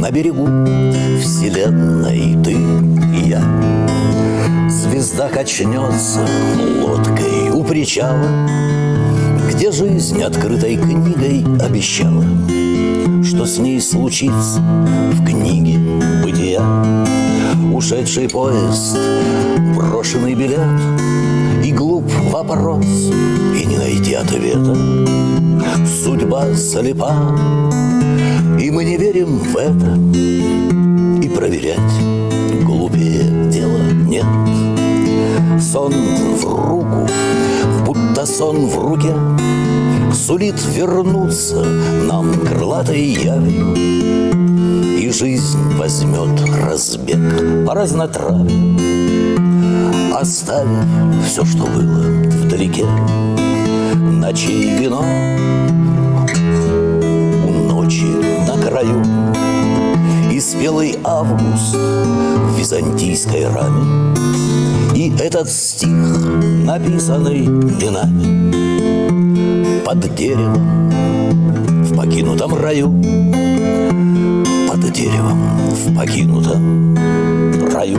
На берегу вселенной ты и я. Звезда качнется лодкой у причала Где жизнь открытой книгой обещала Что с ней случится в книге бытия. Ушедший поезд, брошенный билет И глуп вопрос, и не найти ответа Судьба слепа, и мы не верим в это. И проверять глупее дела нет. Сон в руку, будто сон в руке Сулит вернуться нам крылатой явью. И жизнь возьмет разбег по разнотравью Оставив все, что было вдалеке. Ночей вино И спелый август в византийской раме. И этот стих, написанный винами Под деревом в покинутом раю. Под деревом в покинутом раю